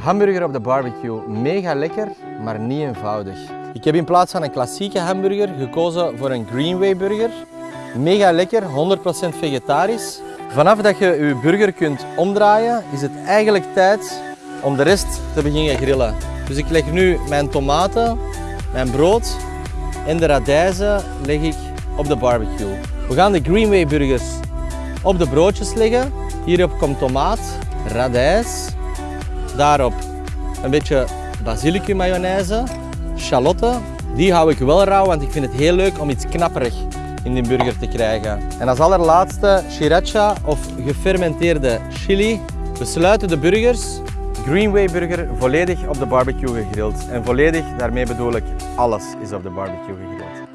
Hamburger op de barbecue. Mega lekker, maar niet eenvoudig. Ik heb in plaats van een klassieke hamburger gekozen voor een Greenway burger. Mega lekker, 100% vegetarisch. Vanaf dat je je burger kunt omdraaien, is het eigenlijk tijd om de rest te beginnen grillen. Dus ik leg nu mijn tomaten, mijn brood en de radijzen leg ik op de barbecue. We gaan de Greenway burgers op de broodjes leggen. Hierop komt tomaat, radijs, daarop een beetje basilicum mayonaise, shalotten. Die hou ik wel rauw, want ik vind het heel leuk om iets knapperig in die burger te krijgen. En als allerlaatste sriracha of gefermenteerde chili. We sluiten de burgers, Greenway burger, volledig op de barbecue gegrild. En volledig, daarmee bedoel ik, alles is op de barbecue gegrild.